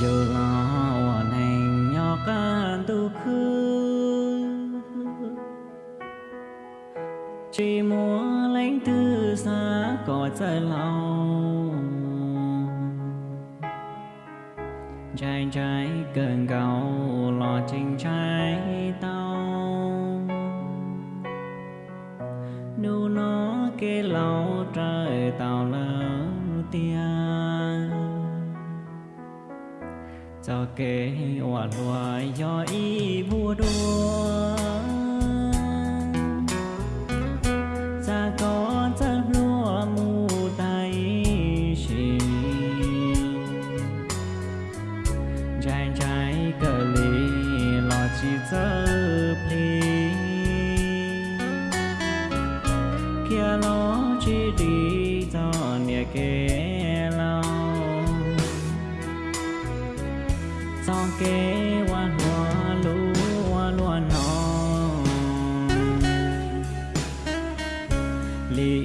dù lo thành nhỏ ca tu khứ, chỉ muốn lãnh tư xa cỏ trời lòng. Trái trái cần cầu lò trình trái tao. Nu nó kê lâu trời tàu lỡ tiền cho kê hòa loa cho y vua đua. Cha có cha lúa mù tay xì. Trái trái cờ lì lo chỉ dơ pli kia lo chỉ đi cho nhà kê lâu kế hoa hoa lũ hoa lúa non lý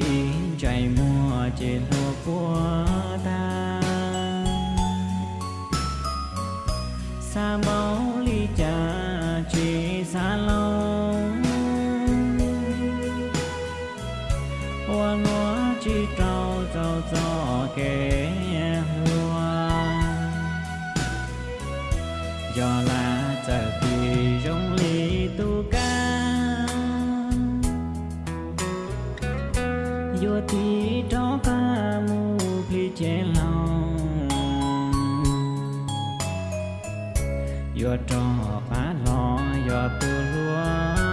chạy mùa trên hồ của ta. Xa máu ly trà chỉ xa lâu hoa lúa chỉ trâu trâu gió kê do là chờ thì rong ly tu ca vô ti cho ca mu phi chế lòng vô cho phá lo vô tu lúa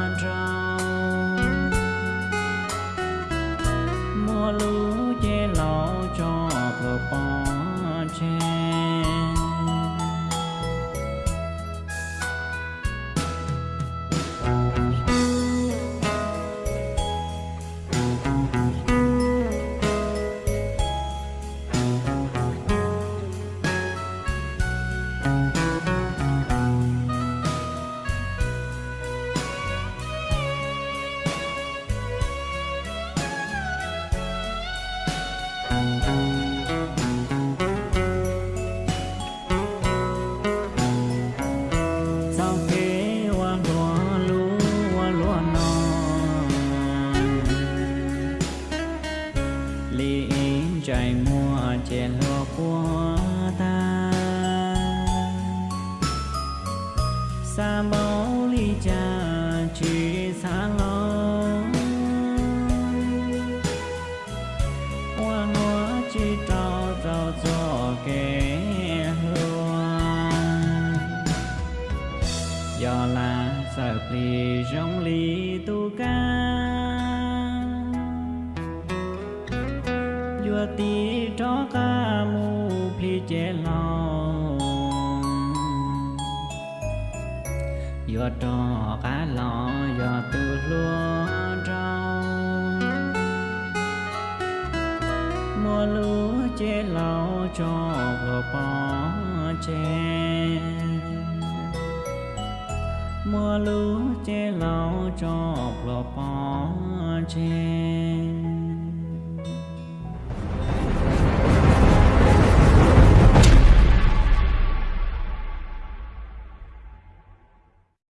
chèn chè của ta. Xa máu ly trà chỉ xa lo hoa lúa chỉ trao trao cho kẻ hoa. Do là sợ pli rong ly tu ca. Vua tí chế lo do trò cá lò do từ lúa rau mua lúa chế lo, cho vừa bỏ che. Mua lúa chế lo, cho vừa bỏ che.